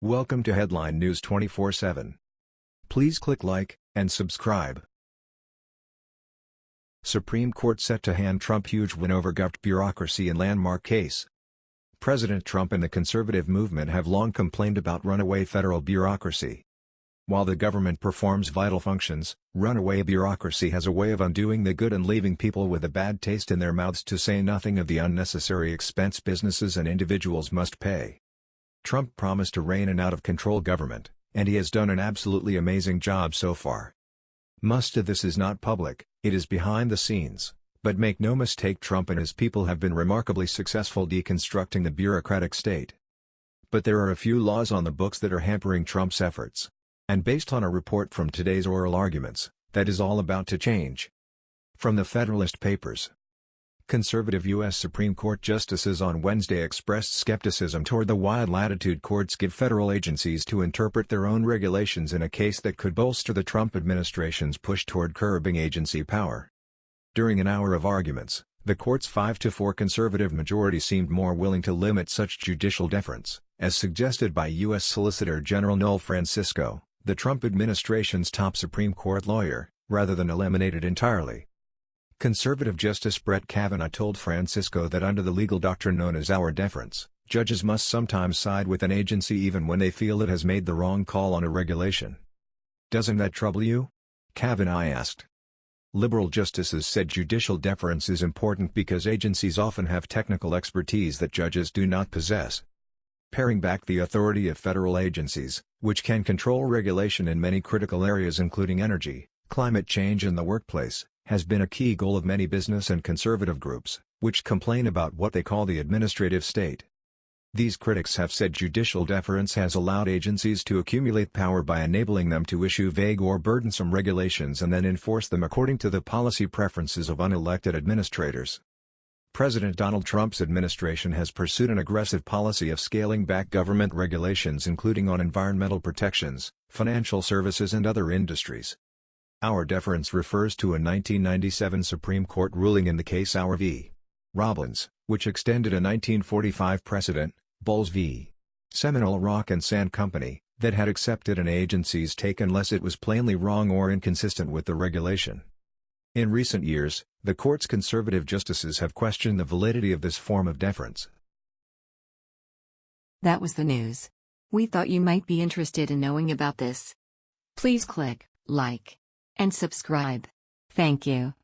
Welcome to Headline News 24/7. Please click like and subscribe. Supreme Court set to hand Trump huge win over government bureaucracy in landmark case. President Trump and the conservative movement have long complained about runaway federal bureaucracy. While the government performs vital functions, runaway bureaucracy has a way of undoing the good and leaving people with a bad taste in their mouths to say nothing of the unnecessary expense businesses and individuals must pay. Trump promised to rein an out-of-control government, and he has done an absolutely amazing job so far. Most of this is not public, it is behind the scenes, but make no mistake Trump and his people have been remarkably successful deconstructing the bureaucratic state. But there are a few laws on the books that are hampering Trump's efforts. And based on a report from today's oral arguments, that is all about to change. From the Federalist Papers Conservative U.S. Supreme Court justices on Wednesday expressed skepticism toward the wide latitude courts give federal agencies to interpret their own regulations in a case that could bolster the Trump administration's push toward curbing agency power. During an hour of arguments, the court's 5-4 conservative majority seemed more willing to limit such judicial deference, as suggested by U.S. Solicitor General Noel Francisco, the Trump administration's top Supreme Court lawyer, rather than eliminate it entirely. Conservative Justice Brett Kavanaugh told Francisco that under the legal doctrine known as Auer deference, judges must sometimes side with an agency even when they feel it has made the wrong call on a regulation. Doesn't that trouble you? Kavanaugh asked. Liberal justices said judicial deference is important because agencies often have technical expertise that judges do not possess. Paring back the authority of federal agencies, which can control regulation in many critical areas including energy, climate change and the workplace, has been a key goal of many business and conservative groups, which complain about what they call the administrative state. These critics have said judicial deference has allowed agencies to accumulate power by enabling them to issue vague or burdensome regulations and then enforce them according to the policy preferences of unelected administrators. President Donald Trump's administration has pursued an aggressive policy of scaling back government regulations including on environmental protections, financial services and other industries. Auer deference refers to a 1997 Supreme Court ruling in the case Auer v. Robbins, which extended a 1945 precedent, Bowles v. Seminole Rock and Sand Company, that had accepted an agency's take unless it was plainly wrong or inconsistent with the regulation. In recent years, the court's conservative justices have questioned the validity of this form of deference. That was the news. We thought you might be interested in knowing about this. Please click like and subscribe. Thank you.